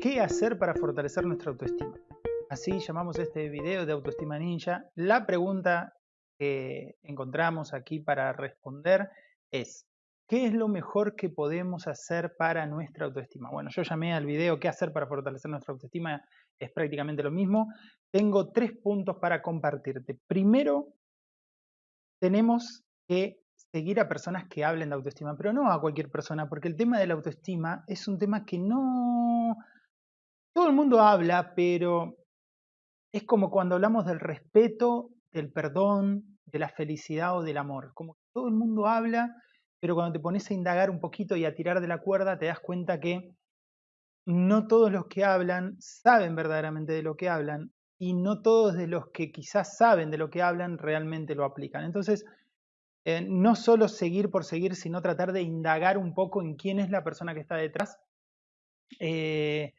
¿Qué hacer para fortalecer nuestra autoestima? Así llamamos este video de Autoestima Ninja. La pregunta que encontramos aquí para responder es ¿Qué es lo mejor que podemos hacer para nuestra autoestima? Bueno, yo llamé al video ¿Qué hacer para fortalecer nuestra autoestima? Es prácticamente lo mismo. Tengo tres puntos para compartirte. Primero, tenemos que seguir a personas que hablen de autoestima, pero no a cualquier persona, porque el tema de la autoestima es un tema que no... Todo el mundo habla, pero es como cuando hablamos del respeto, del perdón, de la felicidad o del amor. Como que todo el mundo habla, pero cuando te pones a indagar un poquito y a tirar de la cuerda, te das cuenta que no todos los que hablan saben verdaderamente de lo que hablan y no todos de los que quizás saben de lo que hablan realmente lo aplican. Entonces, eh, no solo seguir por seguir, sino tratar de indagar un poco en quién es la persona que está detrás eh,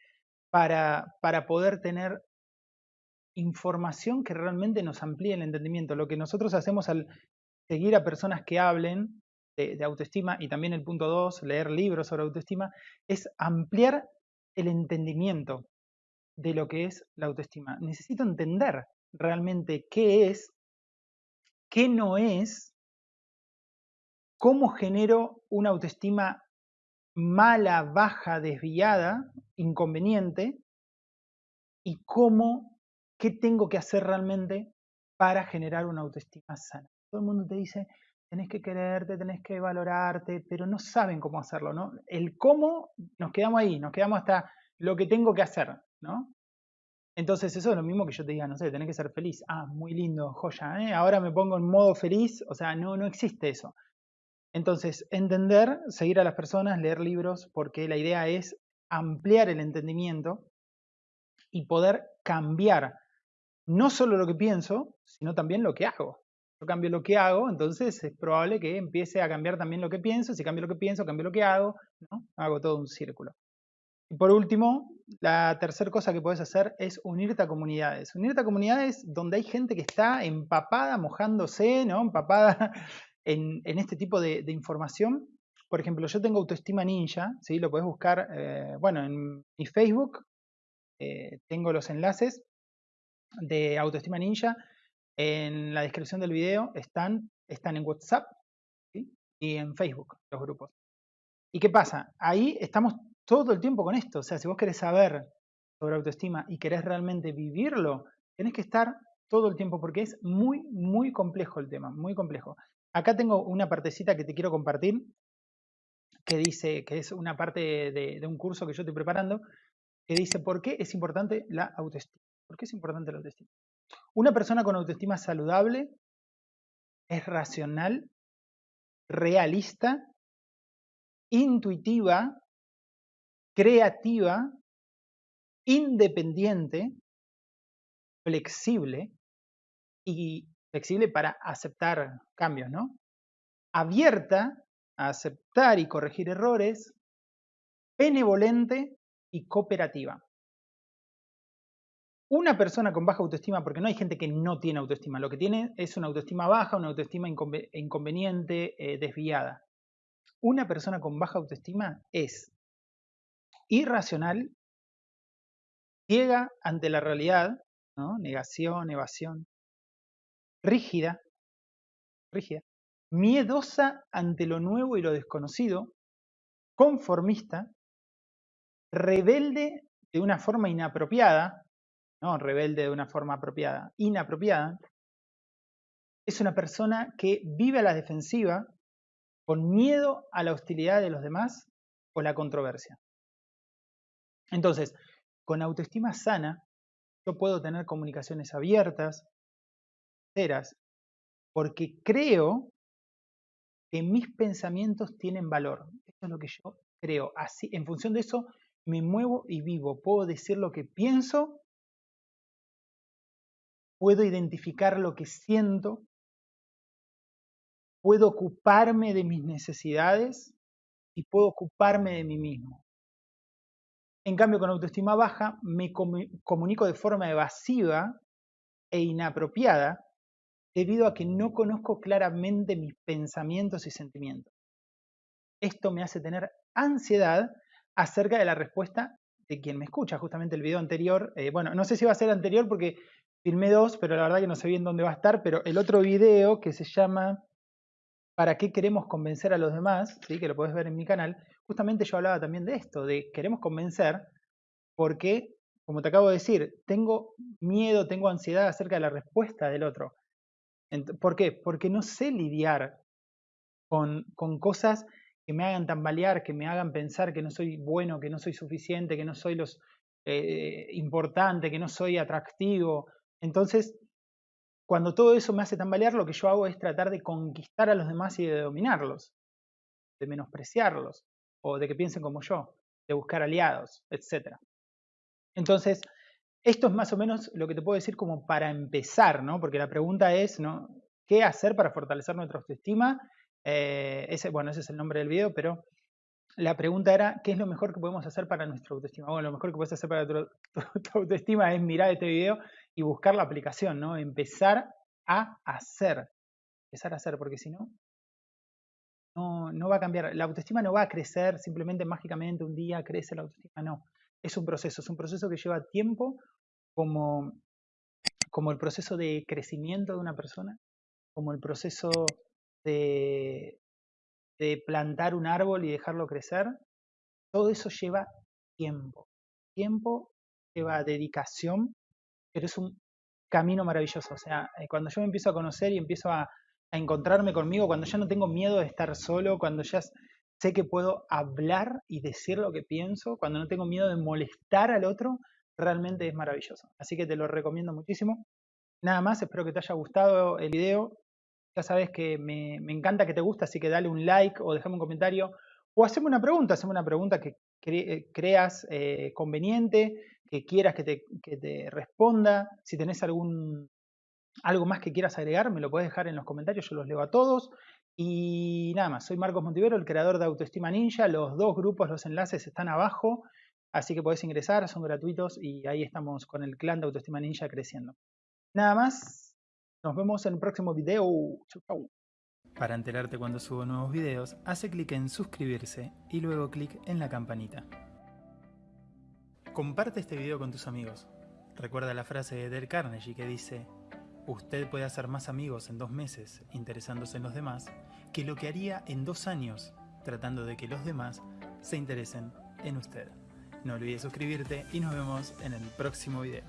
para, para poder tener información que realmente nos amplíe el entendimiento. Lo que nosotros hacemos al seguir a personas que hablen de, de autoestima y también el punto 2, leer libros sobre autoestima, es ampliar el entendimiento de lo que es la autoestima. Necesito entender realmente qué es, qué no es ¿Cómo genero una autoestima mala, baja, desviada, inconveniente? ¿Y cómo, qué tengo que hacer realmente para generar una autoestima sana? Todo el mundo te dice, tenés que quererte, tenés que valorarte, pero no saben cómo hacerlo, ¿no? El cómo, nos quedamos ahí, nos quedamos hasta lo que tengo que hacer, ¿no? Entonces eso es lo mismo que yo te diga, no sé, tenés que ser feliz. Ah, muy lindo, joya, ¿eh? Ahora me pongo en modo feliz, o sea, no, no existe eso. Entonces, entender, seguir a las personas, leer libros, porque la idea es ampliar el entendimiento y poder cambiar no solo lo que pienso, sino también lo que hago. Yo cambio lo que hago, entonces es probable que empiece a cambiar también lo que pienso. Si cambio lo que pienso, cambio lo que hago, ¿no? Hago todo un círculo. Y por último, la tercera cosa que puedes hacer es unirte a comunidades. Unirte a comunidades donde hay gente que está empapada, mojándose, ¿no? Empapada en, este tipo de, información. Por ejemplo, yo tengo Autoestima Ninja, ¿sí? lo puedes buscar, eh, bueno, en mi Facebook eh, tengo los enlaces de Autoestima Ninja. En la descripción del video están, están en WhatsApp y en Facebook los grupos. ¿Y qué pasa? Ahí estamos todo el tiempo con esto. O sea, si vos querés saber sobre autoestima y querés realmente vivirlo, tenés que estar todo el tiempo porque es muy, muy complejo el tema, muy complejo. Acá tengo una partecita que te quiero compartir, que dice, que es una parte de, un curso que yo estoy preparando, que dice por qué es importante la autoestima. ¿Por qué es importante la autoestima? Una persona con autoestima saludable es racional, realista, intuitiva, creativa, independiente, flexible y flexible para aceptar cambios, ¿no? Abierta a aceptar y corregir errores, benevolente y cooperativa. Una persona con baja autoestima, porque no hay gente que no tiene autoestima, lo que tiene es una autoestima baja, una autoestima inconveniente, eh, desviada. Una persona con baja autoestima es irracional, ciega ante la realidad, negación, evasión, rígida, rígida, miedosa ante lo nuevo y lo desconocido, conformista, rebelde de una forma inapropiada, no rebelde de una forma apropiada, inapropiada, es una persona que vive a la defensiva con miedo a la hostilidad de los demás o la controversia. Entonces, con autoestima sana, yo puedo tener comunicaciones abiertas, porque creo que mis pensamientos tienen valor. Eso es lo que yo creo. Así, en función de eso, me muevo y vivo. Puedo decir lo que pienso, puedo identificar lo que siento, puedo ocuparme de mis necesidades y puedo ocuparme de mí mismo. En cambio, con autoestima baja, me comunico de forma evasiva e inapropiada debido a que no conozco claramente mis pensamientos y sentimientos. Esto me hace tener ansiedad acerca de la respuesta de quien me escucha, justamente el video anterior, eh, bueno, no sé si va a ser anterior porque filmé dos, pero la verdad que no sé bien dónde va a estar, pero el otro video que se llama ¿Para qué queremos convencer a los demás? ¿sí? que lo puedes ver en mi canal, justamente yo hablaba también de esto, de queremos convencer porque, como te acabo de decir, tengo miedo, tengo ansiedad acerca de la respuesta del otro. ¿Por qué? Porque no sé lidiar con, con cosas que me hagan tambalear, que me hagan pensar que no soy bueno, que no soy suficiente, que no soy los eh, importante, que no soy atractivo. Entonces, cuando todo eso me hace tambalear, lo que yo hago es tratar de conquistar a los demás y de dominarlos, de menospreciarlos, o de que piensen como yo, de buscar aliados, etc. Entonces, esto es más o menos lo que te puedo decir como para empezar, ¿no? Porque la pregunta es, ¿no? ¿Qué hacer para fortalecer nuestra autoestima? Eh, bueno, ese es el nombre del video, pero la pregunta era, ¿qué es lo mejor que podemos hacer para nuestra autoestima? Bueno, lo mejor que puedes hacer para tu, autoestima es mirar este video y buscar la aplicación, ¿no? Empezar a hacer. Empezar a hacer, porque si no, no, no va a cambiar. La autoestima no va a crecer simplemente mágicamente un día crece la autoestima, no. Es un proceso, es un proceso que lleva tiempo como, como el proceso de crecimiento de una persona, como el proceso de, plantar un árbol y dejarlo crecer, todo eso lleva tiempo. Tiempo lleva dedicación, pero es un camino maravilloso. O sea, eh, cuando yo me empiezo a conocer y empiezo a, encontrarme conmigo, cuando ya no tengo miedo de estar solo, cuando ya sé que puedo hablar y decir lo que pienso, cuando no tengo miedo de molestar al otro, realmente es maravilloso. Así que te lo recomiendo muchísimo. Nada más, espero que te haya gustado el video. Ya sabes que me, encanta que te guste, así que dale un like o déjame un comentario o haceme una pregunta, haceme una pregunta que eh, creas eh, conveniente, que quieras que te, responda. Si tenés algún, algo más que quieras agregar, me lo puedes dejar en los comentarios, yo los leo a todos. Y nada más, soy Marcos Montivero, el creador de Autoestima Ninja. Los dos grupos, los enlaces están abajo, así que podés ingresar, son gratuitos y ahí estamos con el clan de Autoestima Ninja creciendo. Nada más, nos vemos en el próximo video. Chau, Para enterarte cuando subo nuevos videos, hace clic en suscribirse y luego clic en la campanita. Comparte este video con tus amigos. Recuerda la frase de Del Carnegie que dice Usted puede hacer más amigos en dos meses interesándose en los demás que lo que haría en dos años tratando de que los demás se interesen en usted. No olvides suscribirte y nos vemos en el próximo video.